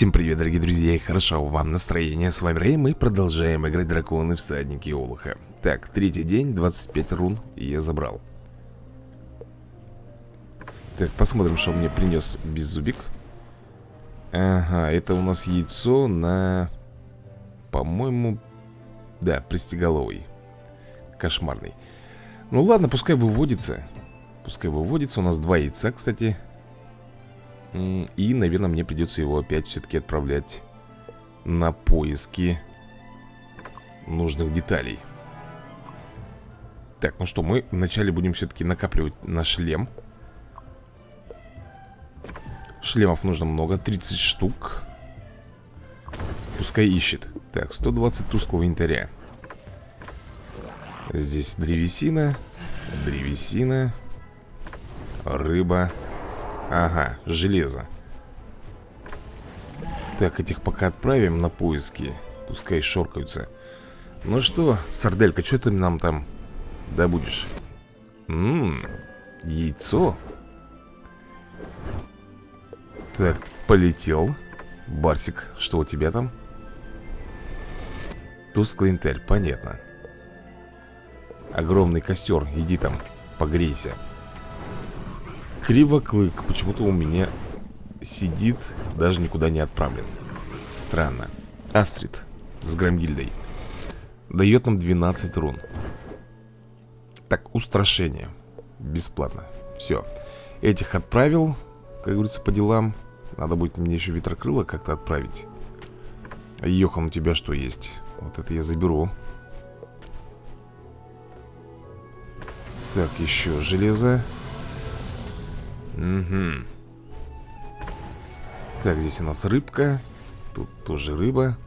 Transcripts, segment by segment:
Всем привет, дорогие друзья, и хорошо вам настроение. С вами Рэй, мы продолжаем играть драконы всадники Олуха. Так, третий день, 25 рун, я забрал. Так, посмотрим, что мне принес беззубик. Ага, это у нас яйцо на... По-моему... Да, пристеголовый. Кошмарный. Ну ладно, пускай выводится. Пускай выводится. У нас два яйца, кстати. И, наверное, мне придется его опять все-таки отправлять на поиски нужных деталей. Так, ну что, мы вначале будем все-таки накапливать на шлем. Шлемов нужно много, 30 штук. Пускай ищет. Так, 120 тусклого янтаря. Здесь древесина, древесина, рыба. Ага, железо. Так, этих пока отправим на поиски Пускай шоркаются. Ну что, сарделька, что ты нам там добудешь? Ммм, яйцо. Так, полетел. Барсик, что у тебя там? Тусклый интель, понятно. Огромный костер, иди там, погрейся Кривоклык почему-то у меня сидит, даже никуда не отправлен. Странно. Астрид с Грамгильдой. Дает нам 12 рун. Так, устрашение. Бесплатно. Все. Этих отправил, как говорится, по делам. Надо будет мне еще ветрокрыло как-то отправить. Йохан, у тебя что есть? Вот это я заберу. Так, еще железо. Угу. Так, здесь у нас рыбка. Тут тоже рыба.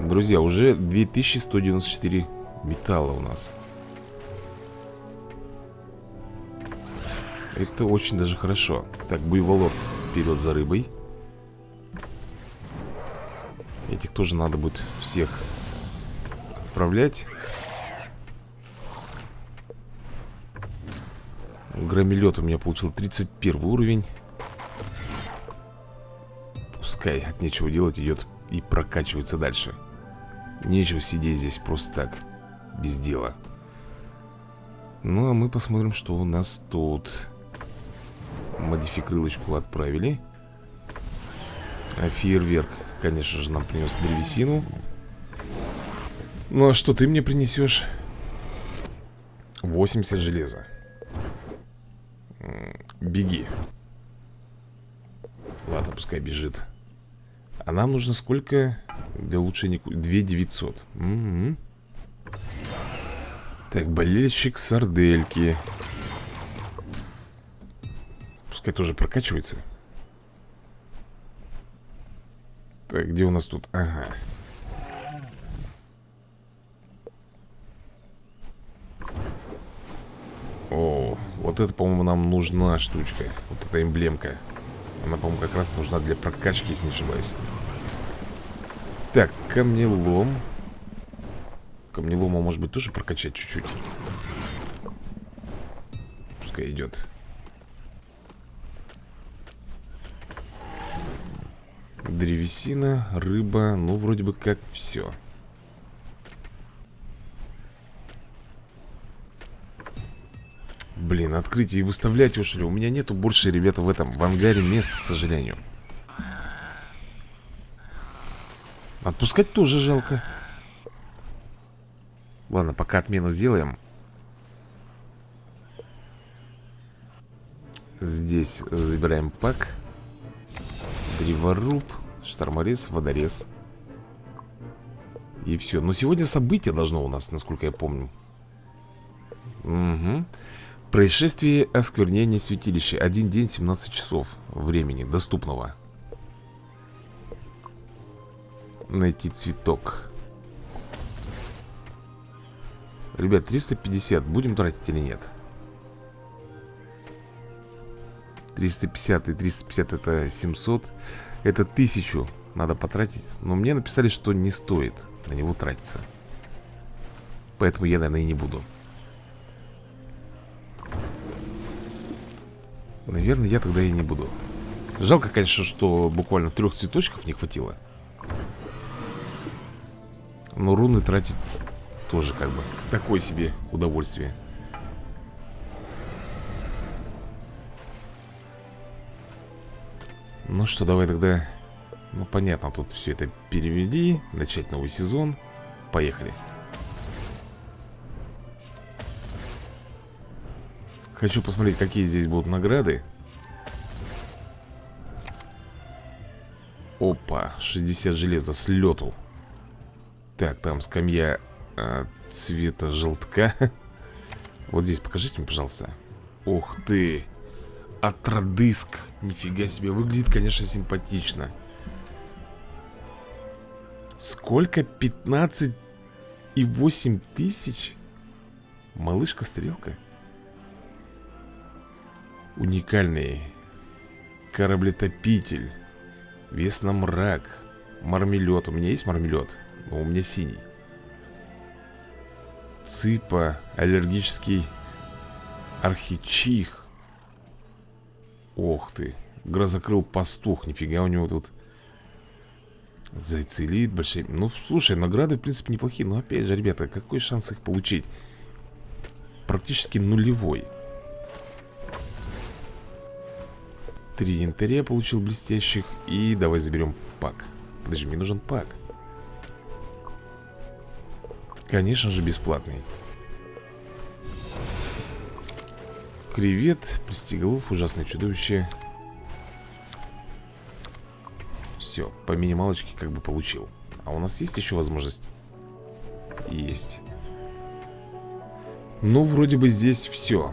Друзья, уже 2194 металла у нас. Это очень даже хорошо. Так, буйволот вперед за рыбой. Этих тоже надо будет всех отправлять. Громилет у меня получил 31 уровень. Пускай от нечего делать идет и прокачивается дальше. Нечего сидеть здесь просто так Без дела. Ну а мы посмотрим, что у нас тут. Модификрылочку отправили. А фейерверк, конечно же, нам принес древесину. Ну а что ты мне принесешь? 80 железа Беги Ладно, пускай бежит А нам нужно сколько для улучшения? 2 900 угу. Так, болельщик сардельки Пускай тоже прокачивается Так, где у нас тут? Ага О, вот это, по-моему, нам нужна штучка. Вот эта эмблемка. Она, по-моему, как раз нужна для прокачки, если не ошибаюсь Так, камнелом. Камнелома, может быть, тоже прокачать чуть-чуть? Пускай идет. Древесина, рыба. Ну, вроде бы как все Блин, открыть и выставлять его, что ли? У меня нету больше, ребята, в этом, в ангаре мест, к сожалению. Отпускать тоже жалко. Ладно, пока отмену сделаем. Здесь забираем пак. Древоруб, шторморез, водорез. И все. Но сегодня событие должно у нас, насколько я помню. Угу. Происшествие осквернения святилища. Один день, 17 часов времени доступного. Найти цветок. Ребят, 350 будем тратить или нет? 350 и 350 это 700 Это 1000 надо потратить Но мне написали, что не стоит на него тратиться Поэтому я, наверное, и не буду Наверное, я тогда и не буду. Жалко, конечно, что буквально трех цветочков не хватило. Но руны тратить тоже как бы такое себе удовольствие. Ну что, давай тогда Ну понятно, тут все это перевели Начать новый сезон. Поехали Хочу посмотреть, какие здесь будут награды. Опа, 60 железа с лету Так, там скамья а, цвета желтка. Вот здесь покажите мне, пожалуйста. Ух ты! Атродыск Нифига себе, выглядит, конечно, симпатично. Сколько? 15 и 8 тысяч? Малышка-стрелка Уникальный Кораблетопитель Вес на мрак Мармелет, у меня есть мармелет? Но у меня синий Цыпа Аллергический Архичих Ох ты Грозокрыл пастух, нифига у него тут Зайцелит, большие Ну, слушай, награды, в принципе, неплохие Но опять же, ребята, какой шанс их получить? Практически нулевой Три янтаря получил блестящих И давай заберем пак. Подожди, мне нужен пак. Конечно же, бесплатный. Кревет, пристеголов, ужасное чудовище. Все, по минималочке как бы получил. А у нас есть еще возможность? Есть. Ну, вроде бы здесь все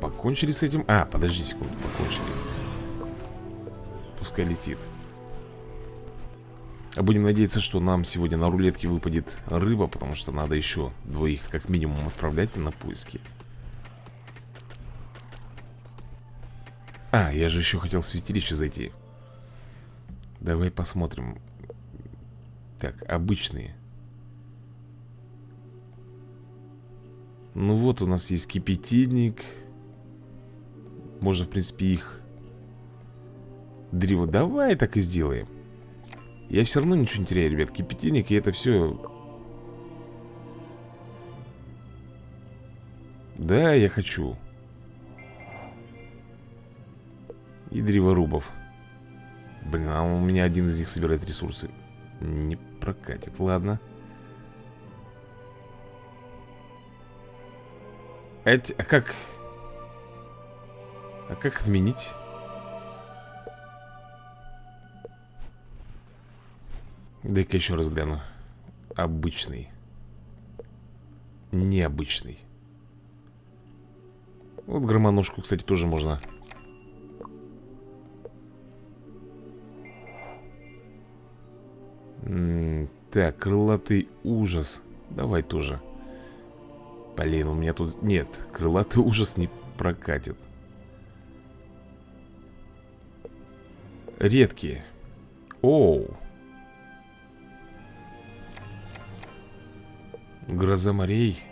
Покончили с этим? А, подожди секунду, покончили Пускай летит. А Будем надеяться, что нам сегодня на рулетке выпадет рыба Потому что надо еще двоих как минимум отправлять на поиски. А, я же еще хотел в святилище зайти. Давай посмотрим. Так, обычные. Ну вот у нас есть кипятильник. Можно, в принципе, их Древо Давай так и сделаем. Я все равно ничего не теряю, ребят Кипятильник и это все Да, я хочу. И древорубов Блин, а у меня один из них собирает ресурсы. Не прокатит, ладно. Эти, а как... А как изменить? Дай-ка еще раз гляну. Обычный. Необычный. Вот громоножку, кстати, тоже можно. Так, крылатый ужас. Давай тоже. Блин, у меня тут... Нет, крылатый ужас не прокатит. Редкие. Оу Гроза морей.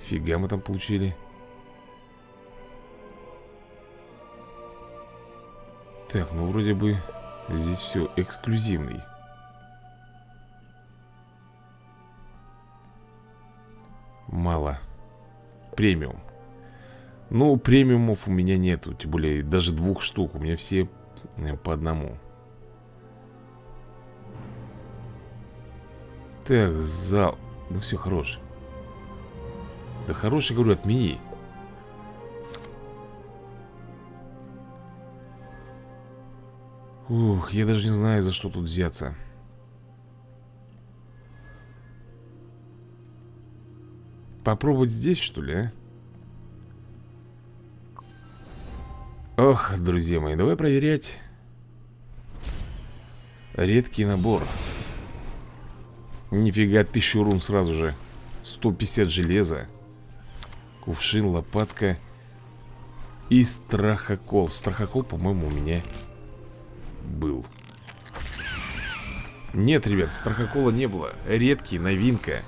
Фига мы там получили. Так, ну вроде бы Здесь все эксклюзивный. Мало. Премиум. Ну, премиумов у меня нету Тем более даже двух штук. У меня все э, по одному Так, зал. Да все, хорош. Да хороший, говорю, отмени. Ух, я даже не знаю, за что тут взяться. Попробовать здесь, что ли, а? Ох, друзья мои, давай проверять Редкий набор Нифига, тысячу рун сразу же. 150 железа Кувшин, лопатка И страхокол. Страхокол, по-моему, у меня был. Нет, ребят, страхокола не было. Редкий, новинка.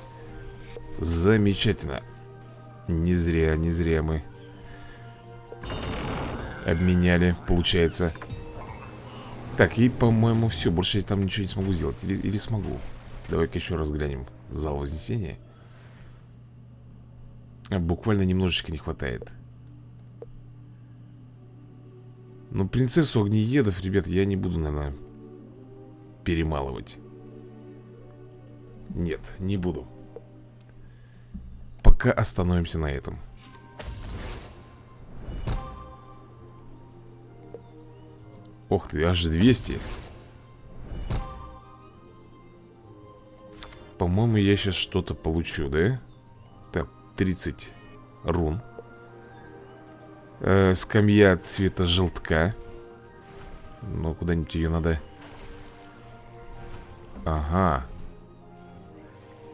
Замечательно. Не зря, не зря мы Обменяли, получается. Так, и, по-моему, все Больше я там ничего не смогу сделать. Или, или смогу Давай-ка еще раз глянем Зал Вознесения. Буквально немножечко не хватает. Ну, принцессу огнеедов, ребят, я не буду, наверное Перемалывать. Нет, не буду. Пока остановимся на этом. Ох ты, аж 200 По-моему, я сейчас что-то получу, да? Так, 30 рун. Э, Скамья цвета желтка. Ну, куда-нибудь ее надо. Ага.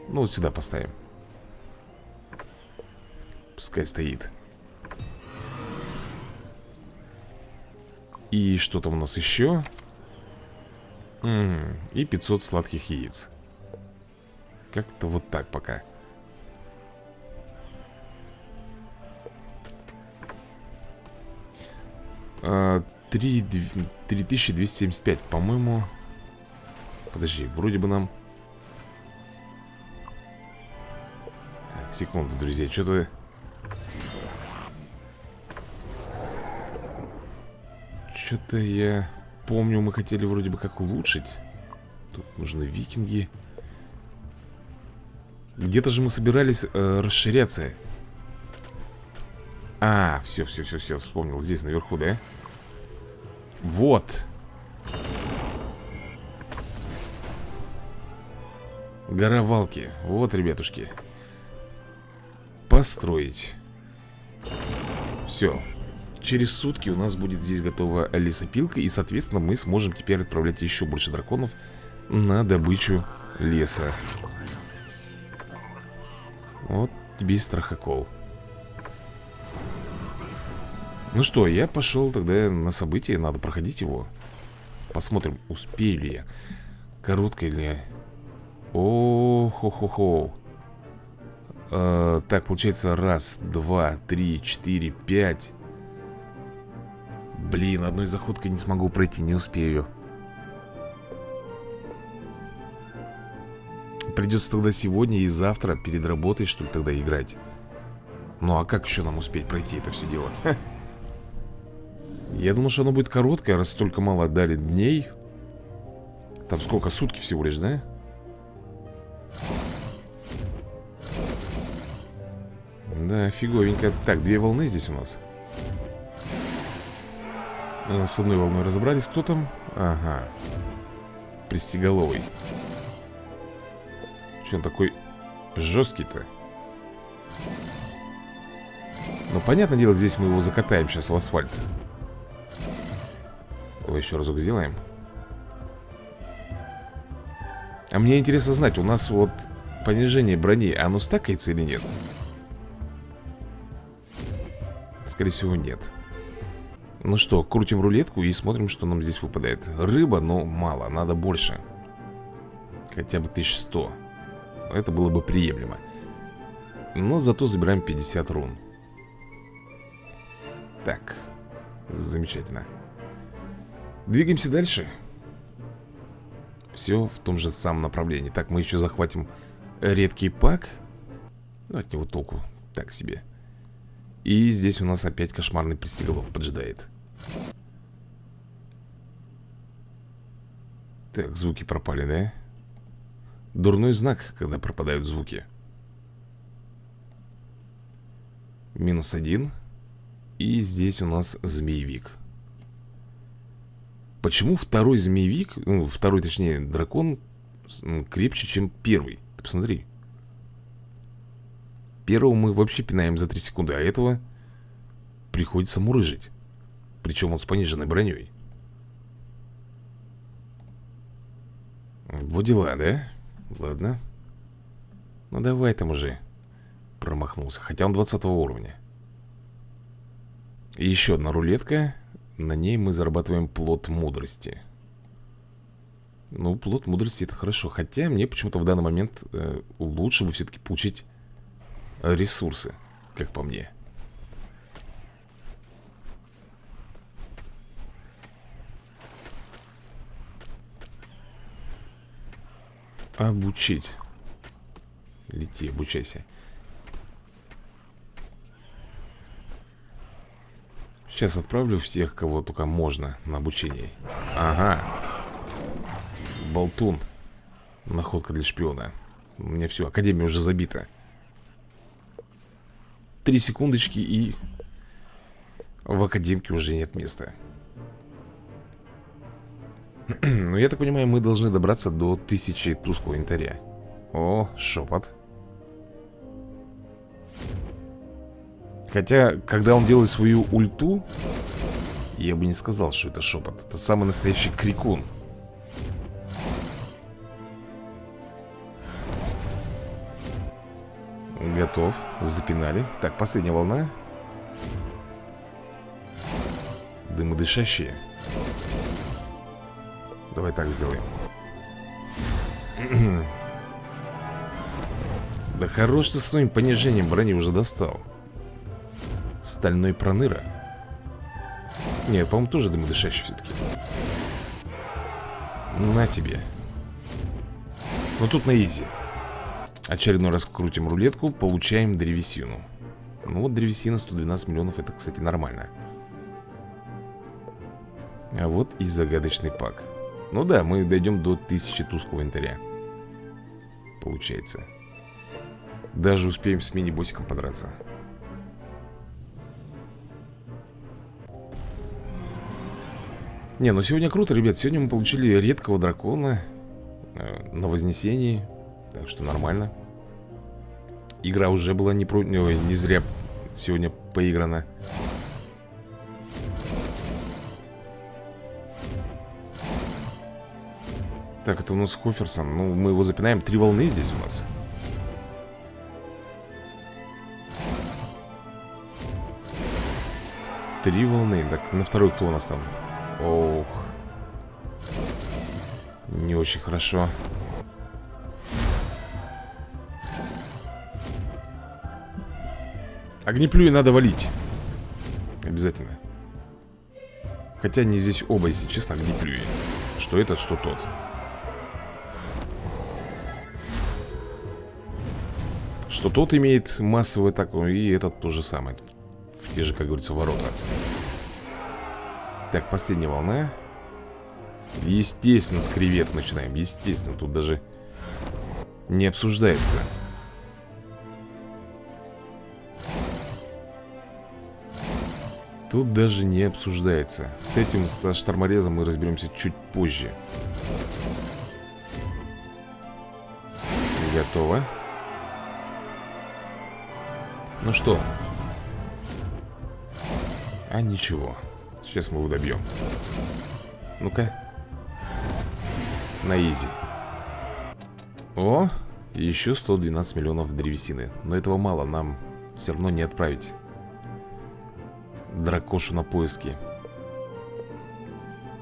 Ну, вот сюда поставим. Пускай стоит. И что там у нас еще? М -м, и 500 сладких яиц Как-то вот так пока а, 3, 3275 По-моему Подожди, вроде бы нам Так, секунду, друзья Что-то Что-то я помню, мы хотели вроде бы как улучшить. Тут нужны викинги. Где-то же мы собирались э, расширяться. А, все, все, все, все, вспомнил. Здесь наверху, да? Вот. Гора Валки. Вот, ребятушки. Построить. Все. Через сутки у нас будет здесь готова лесопилка И, соответственно, мы сможем теперь отправлять еще больше драконов На добычу леса Вот тебе и страхокол. Ну что, я пошел тогда на событие Надо проходить его. Посмотрим, успею ли я. Короткое ли о хо хо хо э, Так, получается Раз, два, три, четыре, пять. Блин, одной заходкой не смогу пройти, не успею Придется тогда сегодня и завтра перед работой, что ли, тогда играть Ну а как еще нам успеть пройти это все дело? Ха. Я думал, что оно будет короткое, раз столько мало отдали дней Там сколько, сутки всего лишь, да? Да, фиговенько Так, две волны здесь у нас Э, с одной волной разобрались. Кто там? Ага. Пристеголовый. Че он такой жесткий-то? Ну, понятное дело, здесь мы его закатаем сейчас в асфальт. Давай еще разок сделаем. А мне интересно знать, у нас вот понижение брони, оно стакается или нет? Скорее всего, нет. Ну что, крутим рулетку и смотрим, что нам здесь выпадает Рыба, но мало, надо больше Хотя бы 1100 Это было бы приемлемо. Но зато забираем 50 рун. Так Замечательно. Двигаемся дальше. Все в том же самом направлении. Так, мы еще захватим редкий пак. Ну, От него толку так себе. И здесь у нас опять кошмарный пристеголов поджидает. Так, звуки пропали, да? Дурной знак, когда пропадают звуки Минус один И здесь у нас змеевик Почему второй змеевик, ну, второй, точнее, дракон крепче, чем первый? Ты посмотри Первого мы вообще пинаем за 3 секунды, а этого приходится мурыжить. Причем он с пониженной броней. Вот дела, да? Ладно. Ну давай там уже. Промахнулся. Хотя он 20 уровня. И еще одна рулетка. На ней мы зарабатываем плод мудрости. Ну, плод мудрости это хорошо. Хотя мне почему-то в данный момент э, лучше бы все-таки получить ресурсы, как по мне. Обучить. Лети, обучайся. Сейчас отправлю всех, кого только можно на обучение. Ага. Болтун. Находка для шпиона. У меня все, академия уже забита. Три секундочки и... В академке уже нет места. Ну, я так понимаю, мы должны добраться до тысячи тусклого янтаря. О, шепот. Хотя, когда он делает свою ульту, я бы не сказал, что это шепот. Это самый настоящий крикун. Готов. Запинали. Так, последняя волна. Дымодышащие. Давай так сделаем. Да хорош ты с своим понижением брони уже достал. Стальной проныра. Нет, по-моему, тоже дымодышащий все-таки. На тебе. Ну тут на изи. Очередной раз крутим рулетку, получаем древесину Ну вот древесина 112 миллионов, это, кстати, нормально А вот и загадочный пак Ну да, мы дойдем до 1000 тусклого инвентаря Получается. Даже успеем с мини-боссиком подраться. Не, ну сегодня круто, ребят. Сегодня мы получили редкого дракона э, На Вознесении так что нормально. Игра уже была не, про... не зря сегодня поиграна Так, это у нас Хоферсон Ну, мы его запинаем. Три волны здесь у нас. Три волны. Так, на второй кто у нас там? Ох. Не очень хорошо. Огнеплюи надо валить. Обязательно. Хотя не здесь оба, если честно, огнеплюи. Что этот, что тот Что тот имеет массовую атаку И этот то же самое В те же, как говорится, ворота. Так, последняя волна. Естественно, с кревет начинаем. Естественно, тут даже не обсуждается. Тут даже не обсуждается. С этим, со шторморезом мы разберемся чуть позже. Готово Ну что? А ничего. Сейчас мы его добьем. Ну-ка. На изи. О, еще 112 миллионов древесины. Но этого мало, нам все равно не отправить дракошу на поиски.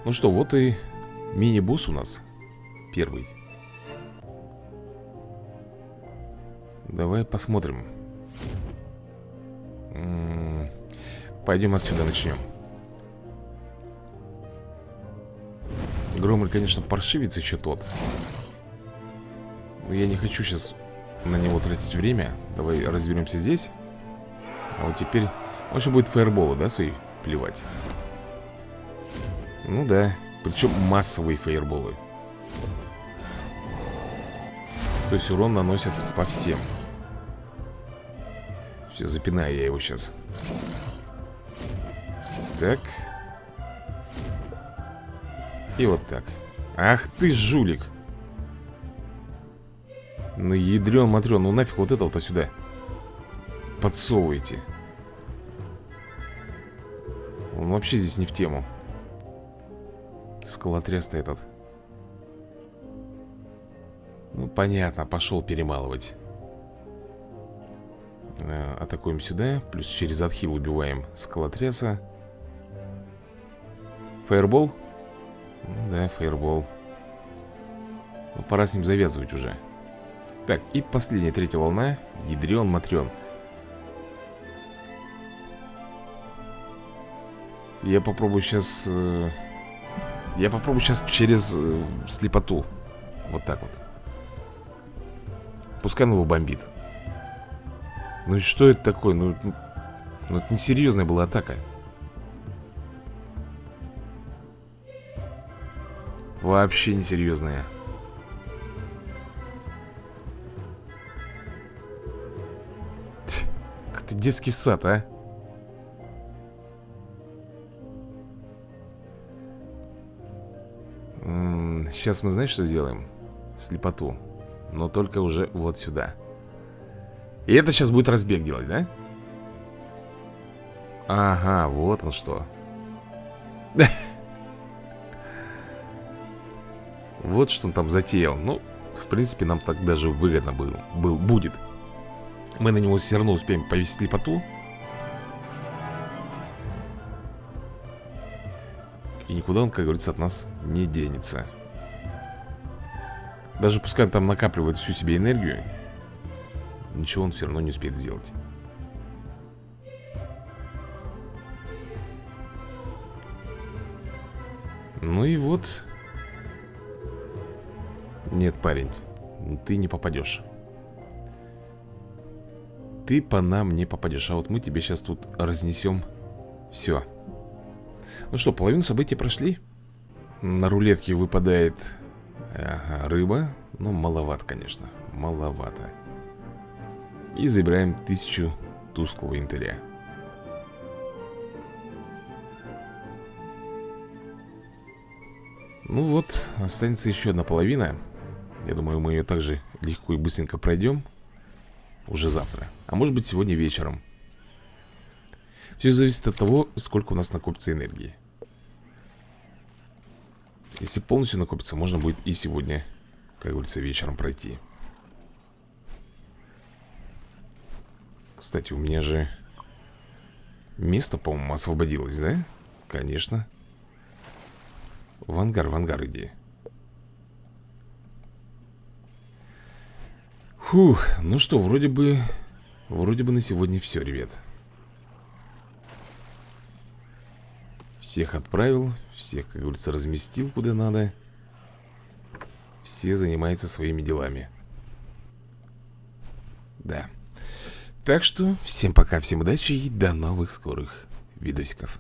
Ну что, вот и мини-босс у нас Первый. Давай посмотрим Пойдем отсюда начнем. Громель, конечно, паршивец еще тот. Но я не хочу сейчас на него тратить время. Давай разберемся здесь. А вот теперь он еще будет фаерболы, да, свои плевать? Ну да, причем массовые фаерболы. То есть урон наносят по всем. Все, запинаю я его сейчас Так. И вот так. Ах ты жулик. Ну ядрен матрен, ну нафиг вот этого-то сюда. Подсовывайте. Он вообще здесь не в тему. Скалотряс-то этот. Ну, понятно, пошел перемалывать. Э, Атакуем сюда Плюс через отхил убиваем скалотряса Фаербол? Ну, да, фаербол Ну, пора с ним завязывать уже Так, и последняя, третья волна Ядрен-матрен Я попробую сейчас... Э, я попробую сейчас через э, слепоту. Вот так вот. Пускай он его бомбит Ну что это такое? Ну, ну, ну это несерьезная была атака Вообще несерьезная Как-то детский сад, а. Сейчас мы, знаешь, что сделаем? Слепоту. Но только уже вот сюда. И это сейчас будет разбег делать, да? Ага, вот он что Вот что он там затеял. Ну, в принципе, нам так даже выгодно был, был будет. Мы на него все равно успеем повесить слепоту И никуда он, как говорится, от нас не денется. Даже пускай он там накапливает всю себе энергию Ничего он все равно не успеет сделать. Ну и вот Нет, парень Ты не попадешь. Ты по нам не попадешь А вот мы тебе сейчас тут разнесем Все ну что, половину событий прошли? На рулетке выпадает ага, рыба. Ну, маловато, конечно Маловато. И забираем тысячу тусклого интаря Ну вот, останется еще одна половина Я думаю, мы ее также легко и быстренько пройдем Уже завтра А может быть сегодня вечером. Все зависит от того, сколько у нас накопится энергии. Если полностью накопится, можно будет и сегодня, как говорится, вечером пройти. Кстати, у меня же место, по-моему, освободилось, да? Конечно. В ангар, в ангар иди Фух, ну что, вроде бы Вроде бы на сегодня все, ребят. Всех отправил, всех, как говорится, разместил куда надо. Все занимаются своими делами. Да. Так что, всем пока, всем удачи и до новых скорых видосиков